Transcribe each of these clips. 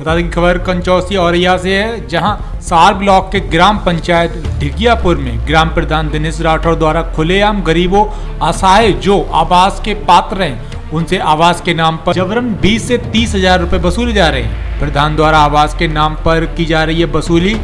बता दें खबर कंचौसी औरैया से है, जहाँ सार ब्लॉक के ग्राम पंचायत ढिगियापुर में ग्राम प्रधान दिनेश राठौर द्वारा खुलेआम गरीबों, असहाय जो आवास के पात्र हैं, उनसे आवास के नाम पर जबरन 20 से तीस हज़ार रुपए वसूले जा रहे हैं। प्रधान द्वारा आवास के नाम पर की जा रही है वसूली।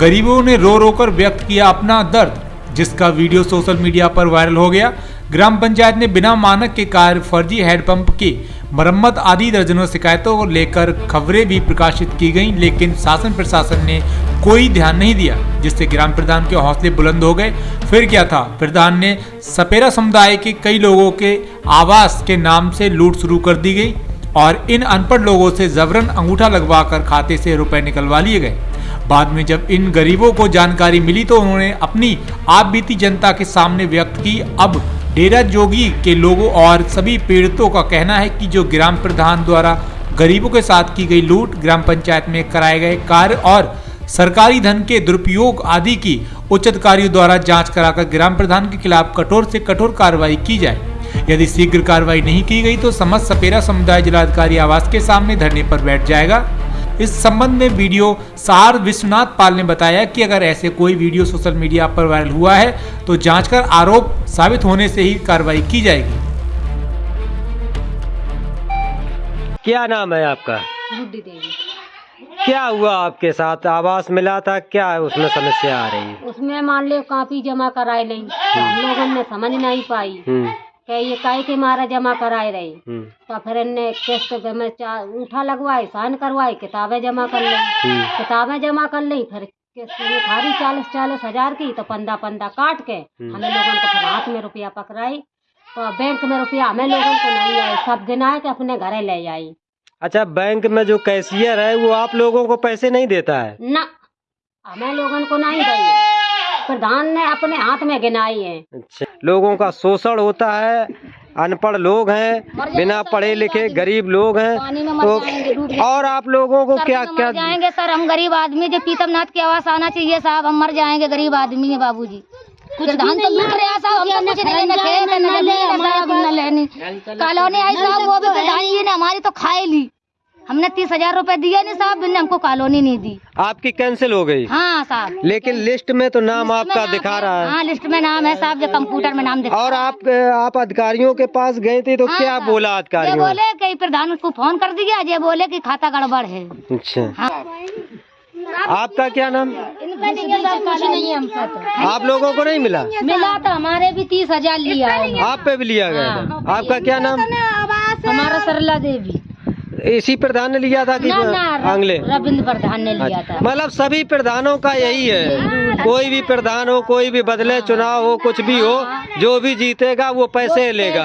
गरीबों ने रो रो कर व्यक्त किया अपना दर्द, जिसका वीडियो सोशल मीडिया पर वायरल हो गया। ग्राम पंचायत ने बिना मानक के कार्य फर्जी हैंडपंप की मरम्मत आदि दर्जनों शिकायतों को लेकर खबरें भी प्रकाशित की गईं, लेकिन शासन प्रशासन ने कोई ध्यान नहीं दिया, जिससे ग्राम प्रधान के हौसले बुलंद हो गए। फिर क्या था? प्रधान ने सपेरा समुदाय के कई लोगों के आवास के नाम से लूट शुरू कर दी गई और इन अनपढ़ लोगों से जबरन अंगूठा लगवाकर खाते से रुपए निकलवा लिए गए। बाद में जब इन गरीबों को जानकारी मिली तो उन्होंने अपनी आप जनता के सामने व्यक्त की, अब डेरा जोगी के लोगों और सभी पीड़ितों का कहना है कि जो ग्राम प्रधान द्वारा गरीबों के साथ की गई लूट ग्राम पंचायत में कराए गए कार्य और सरकारी धन के दुरुपयोग आदि की उच्च अधिकारियों द्वारा जाँच कराकर ग्राम प्रधान के खिलाफ कठोर से कठोर कार्रवाई की जाए। यदि शीघ्र कार्रवाई नहीं की गई तो समस्त सपेरा समुदाय जिलाधिकारी आवास के सामने धरने पर बैठ जाएगा। इस संबंध में वीडियो सार विश्वनाथ पाल ने बताया कि अगर ऐसे कोई वीडियो सोशल मीडिया पर वायरल हुआ है तो जाँच कर आरोप साबित होने से ही कार्रवाई की जाएगी। क्या नाम है आपका? गुड्डी देवी। क्या हुआ आपके साथ? आवास मिला था क्या? है उसमें समस्या आ रही है। उसमें मान लो कापी जमा कराए नहीं हम लोगों ने समझ नहीं पाई। हम्म, कि ये काहे के मारा जमा कराए रही? हम्म, तो फिर इनने किस्त में चा- उठा लगवाए साइन करवाए किताबें जमा कर ली। हम्म, किताबें जमा कर ली फिर किस्त खारी चालीस चालीस हज़ार की तो पंदा पंदा काट के हमें लोगों को फिर हाथ में रुपया पकड़ाई। तो बैंक में रुपया हमें लोगों को नहीं आए सब गिनाए के अपने घरे ले आई। अच्छा बैंक में जो कैशियर है वो आप लोगों को पैसे नहीं देता है? ना हमें लोगों को नहीं दी प्रधान ने अपने हाथ में गिनाई है। अच्छा। लोगों का शोषण होता है अनपढ़ लोग हैं बिना पढ़े लिखे गरीब लोग हैं तो और आप लोगों को क्या क्या मर जाएँगे? सर हम गरीब आदमी जो पीतमनाथ की आवाज़ आना चाहिए साहब हम मर जाएँगे गरीब आदमी है बाबूजी। कुछ धान तो लूट रहे साहब हम तो कुछ नहीं ना खेत ना ज़मीन साहब न लेनी। कॉलोनी आई साहब वो भी प्रधान जी ने हमारी तो खाए ली। हमने तीस हज़ार रूपए दिए नहीं साहब ने हमको कॉलोनी नहीं दी। आपकी कैंसिल हो गई। हाँ साहब। लेकिन लिस्ट में तो नाम आपका नाम दिखा रहा है। हाँ लिस्ट में नाम है साहब जो कंप्यूटर में नाम दिखा और आप आप अधिकारियों के पास गए थे तो हाँ, क्या। बोला अधिकारी बोले कई प्रधान को फ़ोन कर दिया ये बोले कि खाता गड़बड़ है। अच्छा। हाँ। आपका क्या नाम? तो। आप लोगों को नहीं मिला? मिला तो हमारे भी तीस हज़ार लिया। है आप पे भी लिया गया हाँ। आपका क्या नाम? हमारा सरला देवी। इसी प्रधान ने लिया था कि आंगले? रविंद्र प्रधान ने लिया था। मतलब सभी प्रधानों का यही है। कोई भी प्रधान हो कोई भी बदले चुनाव हो कुछ भी हो जो भी जीतेगा वो पैसे लेगा।